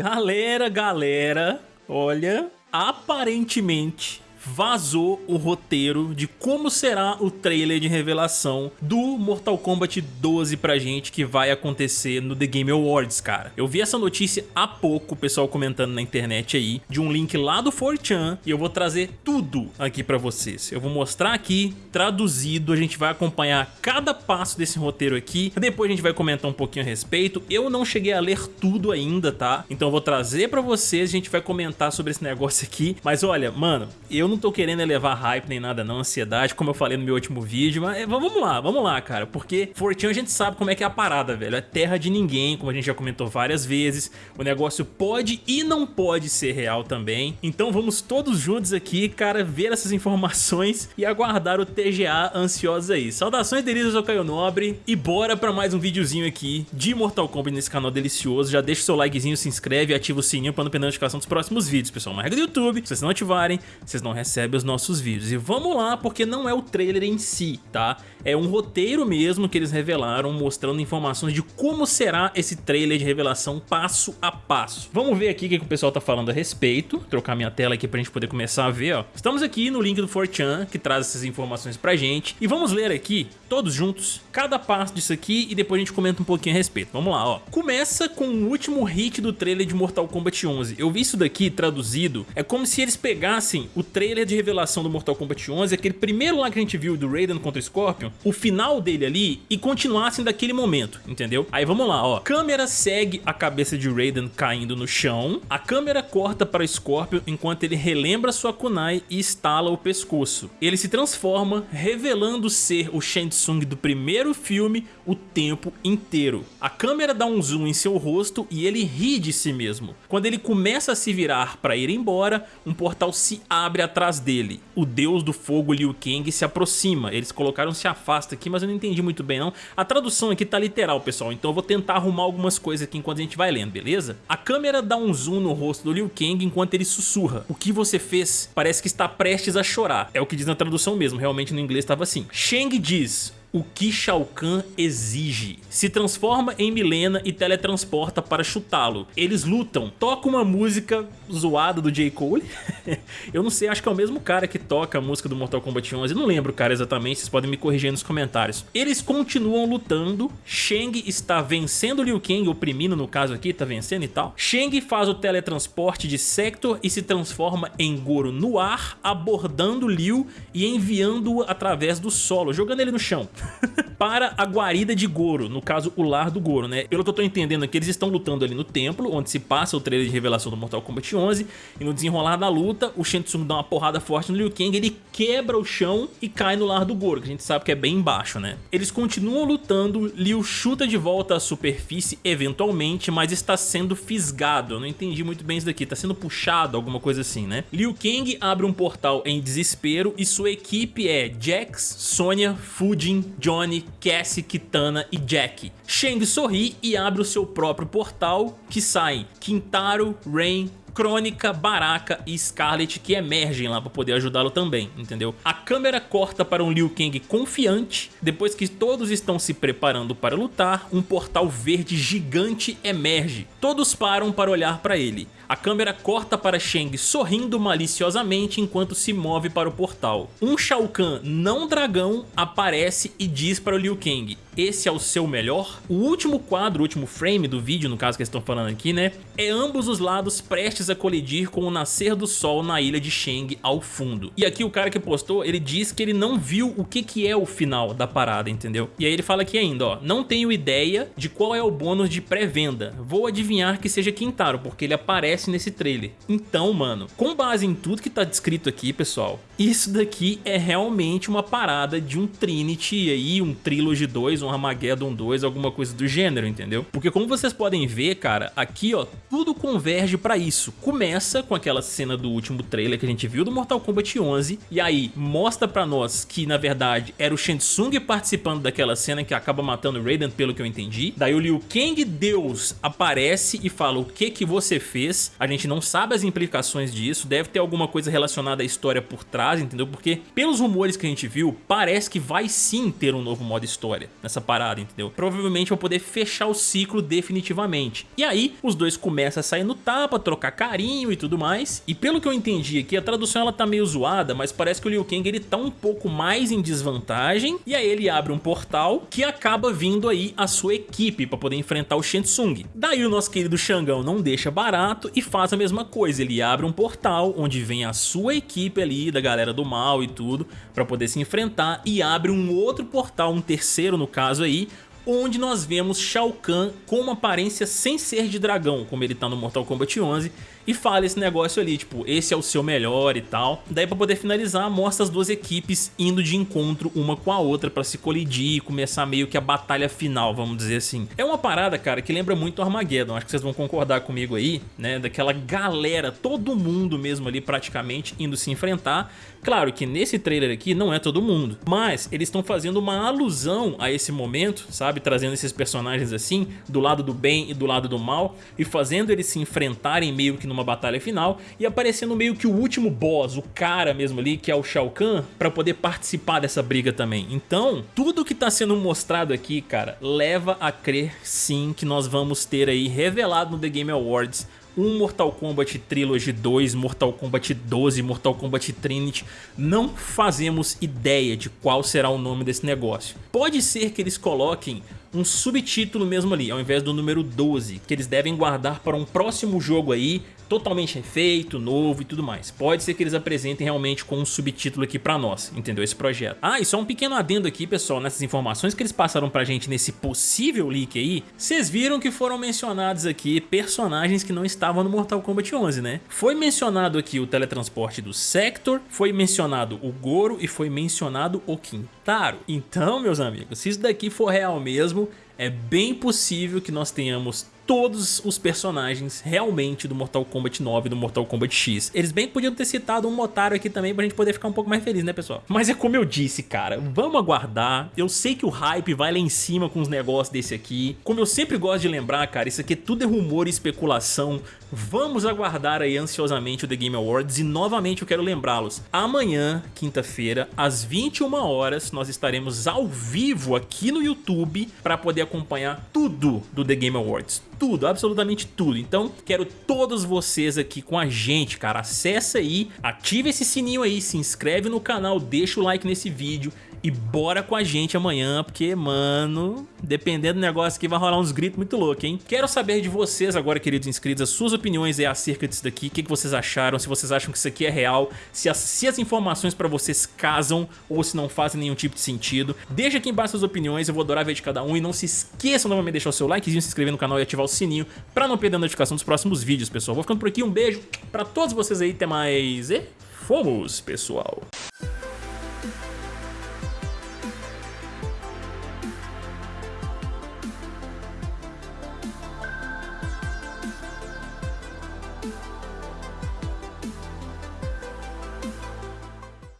Galera, galera, olha, aparentemente vazou o roteiro de como será o trailer de revelação do Mortal Kombat 12 pra gente que vai acontecer no The Game Awards, cara. Eu vi essa notícia há pouco, o pessoal comentando na internet aí, de um link lá do 4chan e eu vou trazer tudo aqui pra vocês. Eu vou mostrar aqui, traduzido, a gente vai acompanhar cada passo desse roteiro aqui, depois a gente vai comentar um pouquinho a respeito. Eu não cheguei a ler tudo ainda, tá? Então eu vou trazer pra vocês, a gente vai comentar sobre esse negócio aqui, mas olha, mano, eu não tô querendo elevar hype nem nada não, ansiedade, como eu falei no meu último vídeo, mas vamos lá, vamos lá, cara, porque Fortune a gente sabe como é que é a parada, velho, é terra de ninguém, como a gente já comentou várias vezes, o negócio pode e não pode ser real também, então vamos todos juntos aqui, cara, ver essas informações e aguardar o TGA ansiosos aí. Saudações delícias, eu Caio Nobre e bora pra mais um videozinho aqui de Mortal Kombat nesse canal delicioso, já deixa o seu likezinho, se inscreve e ativa o sininho pra não perder a notificação dos próximos vídeos, pessoal, uma regra do YouTube, se vocês não ativarem, vocês não recebe os nossos vídeos. E vamos lá, porque não é o trailer em si, tá? É um roteiro mesmo que eles revelaram, mostrando informações de como será esse trailer de revelação passo a passo. Vamos ver aqui o que, o pessoal tá falando a respeito. Vou trocar minha tela aqui pra gente poder começar a ver, ó. Estamos aqui no link do 4chan, que traz essas informações pra gente. E vamos ler aqui, todos juntos, cada passo disso aqui e depois a gente comenta um pouquinho a respeito. Vamos lá, ó. Começa com o último hit do trailer de Mortal Kombat 11. Eu vi isso daqui traduzido, é como se eles pegassem o trailer trailer de revelação do Mortal Kombat 11, aquele primeiro lá que a gente viu do Raiden contra o Scorpion, o final dele ali e continuassem daquele momento, entendeu? Aí vamos lá, ó. Câmera segue a cabeça de Raiden caindo no chão, a câmera corta para o Scorpion enquanto ele relembra sua kunai e estala o pescoço. Ele se transforma, revelando ser o Shang Tsung do primeiro filme o tempo inteiro. A câmera dá um zoom em seu rosto e ele ri de si mesmo. Quando ele começa a se virar para ir embora, um portal se abre atrás atrás dele. O deus do fogo Liu Kang se aproxima. Eles colocaram se afasta aqui, mas eu não entendi muito bem não. A tradução aqui tá literal, pessoal, então eu vou tentar arrumar algumas coisas aqui enquanto a gente vai lendo, beleza? A câmera dá um zoom no rosto do Liu Kang enquanto ele sussurra. O que você fez parece que está prestes a chorar. É o que diz na tradução mesmo, realmente no inglês estava assim. Shang diz, o que Shao Kahn exige. Se transforma em Milena e teletransporta para chutá-lo. Eles lutam, toca uma música zoada do J. Cole. eu não sei, acho que é o mesmo cara que toca a música do Mortal Kombat 11. não lembro, cara, exatamente, vocês podem me corrigir nos comentários. Eles continuam lutando, Shang está vencendo Liu Kang, oprimindo no caso aqui, tá vencendo e tal. Shang faz o teletransporte de Sector e se transforma em Goro no ar, abordando Liu e enviando-o através do solo, jogando ele no chão. para a guarida de Goro, no caso o lar do Goro, né? Pelo que eu tô entendendo aqui, eles estão lutando ali no templo, onde se passa o trailer de revelação do Mortal Kombat 11, e no desenrolar da luta, o Shang Tsung dá uma porrada forte no Liu Kang, ele quebra o chão e cai no lar do Goro, que a gente sabe que é bem embaixo, né? Eles continuam lutando, Liu chuta de volta à superfície eventualmente, mas está sendo fisgado, eu não entendi muito bem isso daqui, tá sendo puxado, alguma coisa assim, né? Liu Kang abre um portal em desespero e sua equipe é Jax, Sonya, Fujin, Johnny, Cassie, Kitana e Jack. Shang sorri e abre o seu próprio portal, que saem Kintaro, Rain, Crônica, Baraka e Scarlet que emergem lá para poder ajudá-lo também, entendeu? A câmera corta para um Liu Kang confiante, depois que todos estão se preparando para lutar, um portal verde gigante emerge. Todos param para olhar para ele. A câmera corta para Shang sorrindo maliciosamente enquanto se move para o portal. Um Shao Kahn não dragão aparece e diz para o Liu Kang, esse é o seu melhor? O último quadro, o último frame do vídeo, no caso que eles estão falando aqui, né? É ambos os lados prestes a colidir com o nascer do sol na ilha de Shang ao fundo. E aqui o cara que postou, ele diz que ele não viu o que, que é o final da parada, entendeu? E aí ele fala aqui ainda, ó, não tenho ideia de qual é o bônus de pré-venda. Vou adivinhar que seja Quintaro, porque ele aparece nesse trailer. Então, mano, com base em tudo que tá descrito aqui, pessoal, isso daqui é realmente uma parada de um Trinity aí, um Trilogy 2, um Armageddon 2, alguma coisa do gênero, entendeu? Porque como vocês podem ver, cara, aqui ó, tudo converge pra isso. Começa com aquela cena do último trailer que a gente viu do Mortal Kombat 11, e aí mostra pra nós que na verdade era o Shang participando daquela cena que acaba matando o Raiden, pelo que eu entendi. Daí o Liu Kang Deus aparece e fala o que que você fez, a gente não sabe as implicações disso, deve ter alguma coisa relacionada à história por trás, entendeu? Porque pelos rumores que a gente viu, parece que vai sim ter um novo modo história nessa parada, entendeu? Provavelmente vai poder fechar o ciclo definitivamente. E aí, os dois começam a sair no tapa, trocar carinho e tudo mais. E pelo que eu entendi aqui, a tradução ela tá meio zoada, mas parece que o Liu Kang ele tá um pouco mais em desvantagem. E aí ele abre um portal que acaba vindo aí a sua equipe para poder enfrentar o Shensung. Daí o nosso querido Xangão não deixa barato e faz a mesma coisa. Ele abre um portal onde vem a sua equipe ali, da galera do mal e tudo, para poder se enfrentar e abre um outro portal, um terceiro no caso aí, onde nós vemos Shao Kahn com uma aparência sem ser de dragão, como ele tá no Mortal Kombat 11, e fala esse negócio ali, tipo, esse é o seu melhor e tal. Daí pra poder finalizar, mostra as duas equipes indo de encontro uma com a outra pra se colidir e começar meio que a batalha final, vamos dizer assim. É uma parada, cara, que lembra muito Armageddon, acho que vocês vão concordar comigo aí, né, daquela galera, todo mundo mesmo ali praticamente indo se enfrentar. Claro que nesse trailer aqui não é todo mundo, mas eles estão fazendo uma alusão a esse momento, sabe, trazendo esses personagens assim, do lado do bem e do lado do mal, e fazendo eles se enfrentarem meio que numa uma batalha final e aparecendo meio que o último boss, o cara mesmo ali, que é o Shao Kahn, pra poder participar dessa briga também. Então, tudo que tá sendo mostrado aqui, cara, leva a crer sim que nós vamos ter aí revelado no The Game Awards um Mortal Kombat Trilogy 2, Mortal Kombat 12, Mortal Kombat Trinity, não fazemos ideia de qual será o nome desse negócio. Pode ser que eles coloquem um subtítulo mesmo ali, ao invés do número 12, que eles devem guardar para um próximo jogo aí, totalmente refeito, novo e tudo mais. Pode ser que eles apresentem realmente com um subtítulo aqui pra nós, entendeu? Esse projeto. Ah, e só um pequeno adendo aqui, pessoal, nessas informações que eles passaram pra gente nesse possível leak aí, vocês viram que foram mencionados aqui personagens que não estavam no Mortal Kombat 11, né? Foi mencionado aqui o teletransporte do Sector, foi mencionado o Goro e foi mencionado o Quintaro. Então, meus amigos, se isso daqui for real mesmo, é bem possível que nós tenhamos todos os personagens realmente do Mortal Kombat 9 e do Mortal Kombat X. Eles bem podiam ter citado um Motaro aqui também pra gente poder ficar um pouco mais feliz, né pessoal? Mas é como eu disse, cara, vamos aguardar. Eu sei que o hype vai lá em cima com os negócios desse aqui. Como eu sempre gosto de lembrar, cara, isso aqui tudo é rumor e especulação. Vamos aguardar aí ansiosamente o The Game Awards e novamente eu quero lembrá-los. Amanhã, quinta-feira, às 21 horas, nós estaremos ao vivo aqui no YouTube para poder acompanhar tudo do The Game Awards tudo, absolutamente tudo. Então, quero todos vocês aqui com a gente, cara. Acessa aí, ativa esse sininho aí, se inscreve no canal, deixa o like nesse vídeo e bora com a gente amanhã, porque, mano, dependendo do negócio aqui vai rolar uns gritos muito loucos, hein? Quero saber de vocês agora, queridos inscritos, as suas opiniões é acerca disso daqui, o que, que vocês acharam, se vocês acham que isso aqui é real, se as, se as informações pra vocês casam ou se não fazem nenhum tipo de sentido. Deixa aqui embaixo suas opiniões, eu vou adorar ver de cada um e não se esqueçam novamente de deixar o seu likezinho, se inscrever no canal e ativar o sininho pra não perder a notificação dos próximos vídeos, pessoal. Vou ficando por aqui, um beijo pra todos vocês aí, até mais e fomos, pessoal!